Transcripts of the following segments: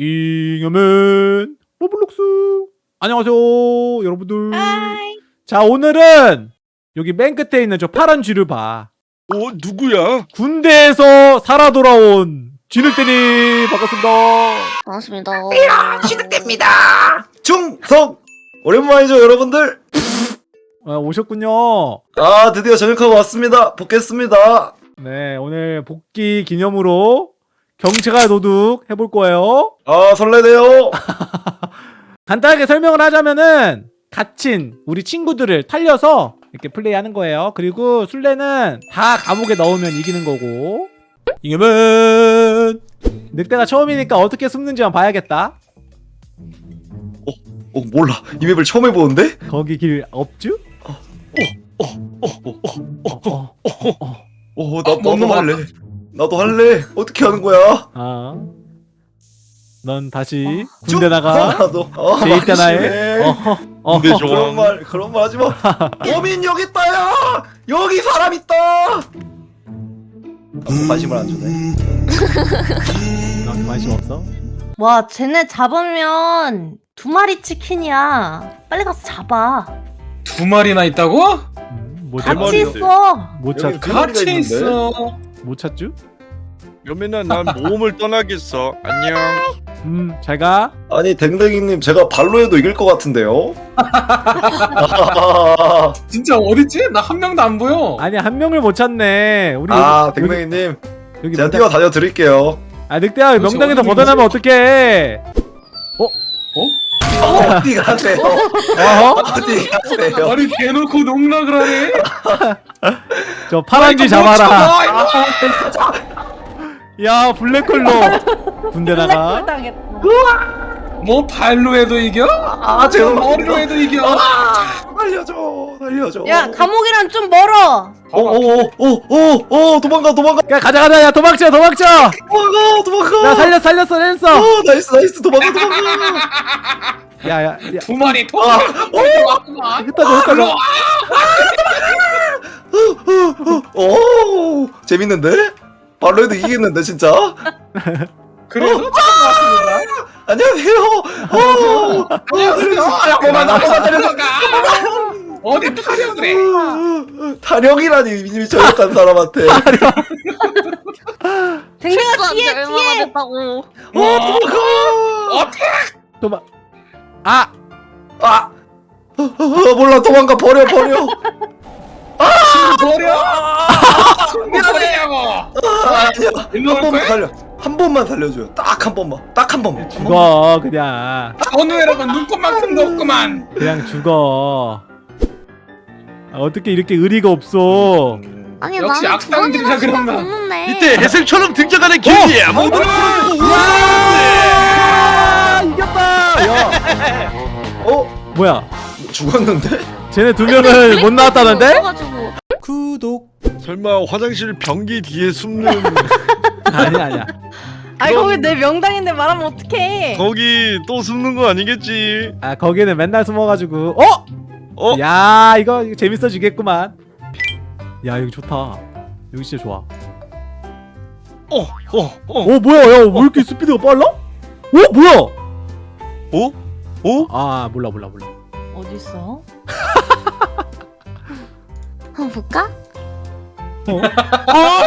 잉여맨 로블록스 안녕하세요 여러분들 hi. 자 오늘은 여기 맨 끝에 있는 저 파란 쥐를 봐 어 누구야? 군대에서 살아 돌아온 쥐늑대님 반갑습니다 반갑습니다. 시작됩니다. 충성 오랜만이죠 여러분들. 아, 오셨군요 아 드디어 전역하고 왔습니다. 복귀했습니다. 네 오늘 복귀 기념으로 경찰 도둑 해볼 거예요 아 설레네요. 간단하게 설명을 하자면은 갇힌 우리 친구들을 탈려서 이렇게 플레이하는 거예요. 그리고 술래는 다 감옥에 넣으면 이기는 거고. 잉여맨 늑대가 처음이니까 어떻게 숨는지만 봐야겠다. 어 몰라 이 맵을 처음 해보는데? 거기 길 없쥬? 어 나, 나도 할래. 나도 할래. 어떻게 하는 거야? 아. 넌 다시 군대 나가. 나도. 어, 제 있잖아요. 막심해. 어허. 어허. 군대 그런 좋아. 말 그런 말 하지 마. 범인 여기 있다야. 여기 사람 있다. 아무 관심을 안 주네. 넌 관심 없어? 와, 쟤네 잡으면 두 마리 치킨이야. 빨리 가서 잡아. 두 마리나 있다고? 음, 찾, 같이 마리인데. 있어. 못, 여기 찾, 두 마리가 같이 있는데? 있어. 못 찾쥬? 여민아 난 모험을 떠나겠어. 안녕. 음, 잘 가. 아니 댕댕이님 제가 발로 해도 이길 것 같은데요? 진짜 어딨지? 나 한 명도 안 보여. 아니, 한 명을 못 찾네. 우리 아 여기, 댕댕이님 여기 제가 명당- 뛰어 다녀 드릴게요. 아 늑대야 도대체 명당에서 어디 벗어나면 어떡해 어디 가세요? 어허? 어디 가세요? 아니 대놓고 농락을 하네. 저 파란쥐 잡아라 참아, 야 블랙홀로 군대 나가. 뭐 발로 해도 이겨? 아 제가 머리로 해도 이겨. 살려줘 살려줘. 야, 감옥이랑 좀 멀어. 오오오오오 도망가 도망가 야 가자 가자 야 도망쳐 도망쳐 야 도망가 도망가. 살렸어 살렸어 살렸어 어 nice nice 도망가 도망가. 야야야 두 마리 통. 아. 흩어져 흩어져 오 재밌는데? 발로 해도 이기겠는데 진짜? 그래서 왔습니다. 안녕하세요. 어. 안녕하세요. 아, 그만 나만 데려가. 어디 타령을 해? 타령이라니 저역한 사람한테. 댕댕아 뒤에 뒤에. 어 도망가. 어떻게? 도망 아 아 어, 어, 몰라 도망가 버려 버려. 버려? 뭐 버리냐고. 아, 아니야. 한올 번만? 살려. 한 번만 살려줘요. 딱 한 번만. 딱 한 번만. 한 번만. 죽어 그냥 전우회라고 눈꽃만큼도 없구만. 그냥 죽어 아, 어떻게 이렇게 의리가 없어 아니 역시 나는 악당들이라 그런가. 없는데. 이때 해생처럼 등장하는 기회야. 모두를 야 이겼다 야 어 뭐야 죽었는데? 쟤네 두 명은 못 나왔다는데. 구독 설마 화장실 변기 뒤에 숨는 아니야 아니야 아니 거기 내 명당인데 말하면 어떡해. 거기 또 숨는 거 아니겠지? 아 거기는 맨날 숨어가지고 어? 어? 야 이거, 이거 재밌어지겠구만 야 여기 좋다 여기 진짜 좋아 어, 어, 어, 어 뭐야 야왜 이렇게 스피드가 빨라? 어 뭐야 어? 어? 아 몰라 몰라 몰라 어디 있어? 한번 볼까? 아!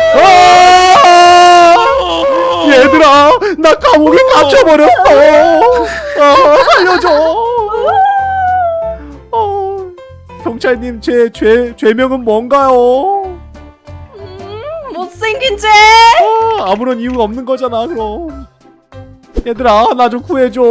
얘들아 나 감옥에 갇혀버렸어 아, 살려줘 어, 경찰님 제 죄, 죄명은 뭔가요? 음, 못생긴 쟤. 아, 아무런 이유가 없는 거잖아 그럼 얘들아 나 좀 구해줘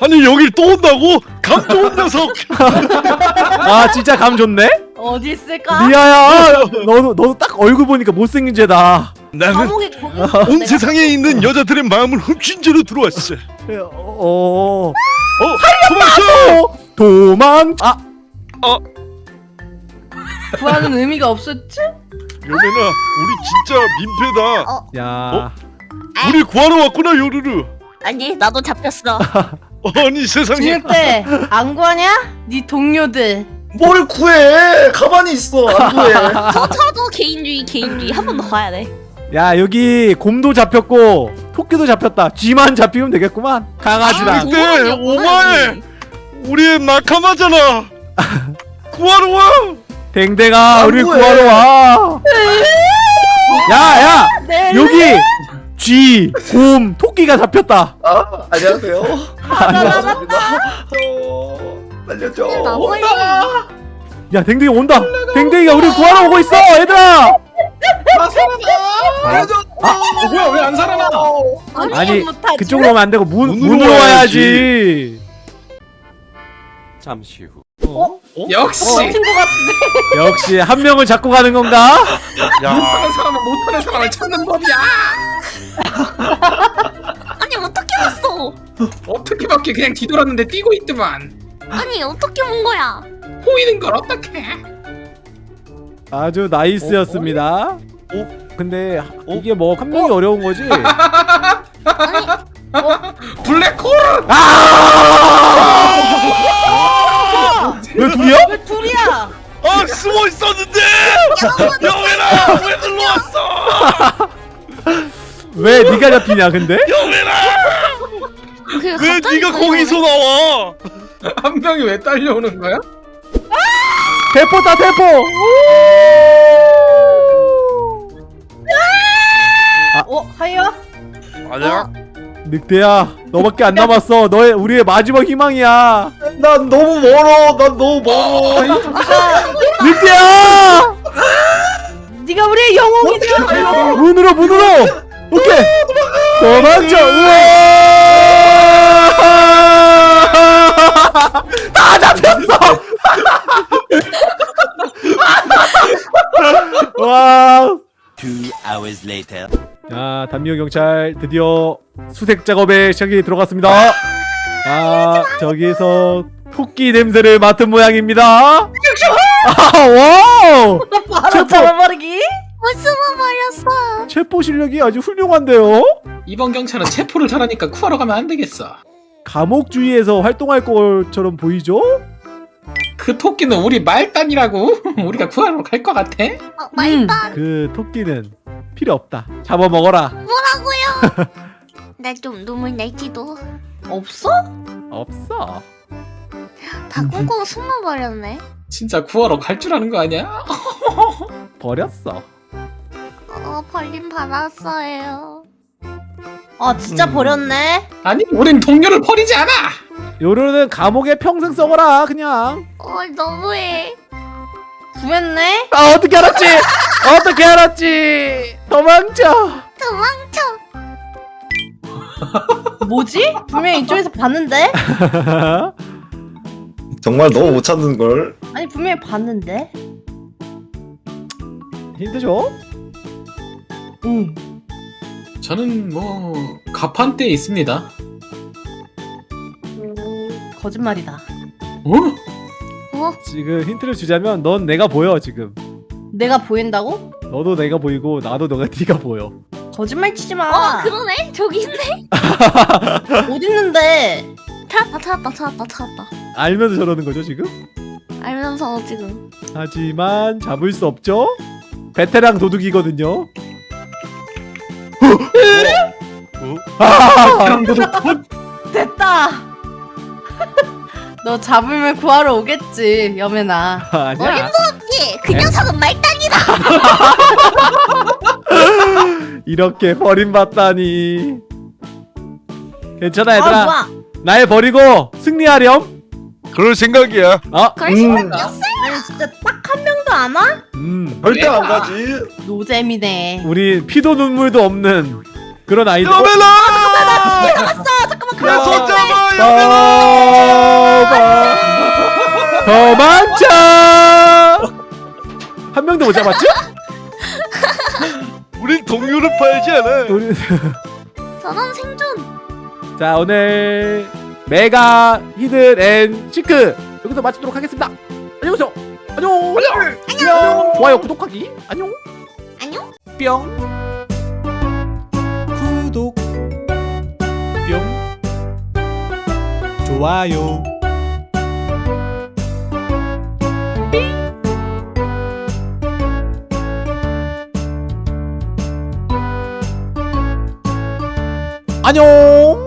아니 여길 또 온다고? 감 좋은 녀석. 아 진짜 감 좋네? 어디 있을까? 리아야 너도 너도 딱 얼굴 보니까 못생긴 죄다 나는 감옥에 거기 있어. 온 세상에 있는 여자들의 마음을 훔친 죄로 들어왔어. 어... 어, 도망쳐! 어 도망 아 구하는 의미가 없었지? 여민아, 우리 진짜 민폐다. 어. 야, 우리 구하러 왔구나 요르르. 아니 나도 잡혔어 아니 세상에. 진흙대 안 구하냐? 네 동료들. 뭘 구해? 가만히 있어. 안 구해. 저 차도 개인주의 개인주의 한 번 더 가야 돼 야 여기 곰도 잡혔고 토끼도 잡혔다 쥐만 잡히면 되겠구만 강아지랑 근데 오마에 우리 낙하마잖아. 구하러 와. 댕댕아 우리? 구하러 와 야야 네. 여기 쥐, 곰, 토끼가 잡혔다. 아 안녕하세요. 나나나 저 살려줘. 나보이. 야 댕댕이 온다. 댕댕이가 우리 구하러 오고 있어 얘들아. 아 살아나 살려줘. 어, 뭐야 왜 안 살아나 아니. 그쪽으로 오면 안 되고 문, 문으로 문으로 와야지. 잠시 후. 어? 역시. 친것 같은데. 역시 한 명을 잡고 가는 건가? 야, 못하는 사람은 못하는 사람을 찾는 법이야 아니 어떻게 봤어? 어떻게 밖에 그냥 뒤돌았는데 뛰고 있더만 아니 어떻게 본 거야? 보이는 걸 어떻게 아주 나이스였습니다 어? 근데 어? 이게 뭐한 명이 어려운 거지? 블랙홀 왜 둘이야? 왜 둘이야? 아 숨어 있었는데. 영애라 왜 눌러왔어? 왜 네가 잡히냐 근데? 그왜 네가. 거기서 나와? 한 명이 왜 딸려오는 거야? 대포다 대포! 어 하이야? 아니야. 늑대야 너밖에 안 남았어 너의 우리의 마지막 희망이야 난 너무 멀어 난 너무 멀어 늑대야! 네가 우리의 영웅이야. 문으로 문으로! 오케이! 도망쳐! 우와! 다 잡혔어! 와! Two hours later. 자, 단미호 경찰 드디어 수색 작업에 시작이 들어갔습니다. 아, 저기서 토끼 냄새를 맡은 모양입니다. 아, wow! 바로 체포! 숨어버렸어. 체포 실력이 아주 훌륭한데요? 이번 경찰은 체포를 잘하니까 구하러 가면 안 되겠어 감옥 주위에서 활동할 것처럼 보이죠? 그 토끼는 우리 말단이라고 우리가 구하러 갈 것 같아? 어, 말단 그 토끼는 필요 없다. 잡아먹어라. 뭐라고요? 나 좀 눈물 날지도. 없어? 없어. 다 꽁꽁 숨어버렸네. 진짜 구하러 갈 줄 아는 거 아니야? 버렸어. 어 벌림 받았어요. 아 진짜 음. 버렸네. 아니 우린 동료를 버리지 않아 요로는 감옥에 평생 썩어라 그냥. 어 너무해. 구했네. 아 어떻게 알았지? 어떻게 알았지? 도망쳐. 도망쳐. 뭐지? 분명히 이쪽에서 봤는데? 정말 너무 못 찾는 걸 아니 분명히 봤는데. 힌트 줘. 응. 저는 뭐 가판대에 있습니다 거짓말이다. 어? 어? 지금 힌트를 주자면 넌 내가 보여 지금. 내가 보인다고? 너도 내가 보이고 나도 너가 네가 보여. 거짓말 치지 마. 어 그러네. 저기 있네. 어디 있는데? 찾았다 찾았다 찾았다 찾았다. 알면서 저러는 거죠 지금? 알면서 지금. 하지만 잡을 수 없죠? 베테랑 도둑이거든요. 아! 됐다. 너 잡으면 구하러 오겠지, 여매나. 아니야. 예, 그 녀석은 말단이다. 이렇게 버림받다니. 괜찮아 아, 얘들아. 뭐야? 날 버리고 승리하렴. 그럴 생각이야. 어? 그럴 음. 생각이었어. 아니 진짜 딱 한 명도 안 와? 음. 절대 안. 가지 노잼이네. 우리 피도 눈물도 없는 그런 아이들. 어? 여벨라! 잠깐만 야, 손 잡아, 여벨라! 도망쳐! 한 명도 못 잡았죠? 우린 동료를 팔지 않아. 우리 저런 생존. 자 오늘 mega hide and seek 여기서 마치도록 하겠습니다. 안녕하세요. 안녕. 안녕. 안녕. 좋아요, 구독하기. 안녕. 안녕. 뿅. 구독. 뿅. 좋아요. 안녕.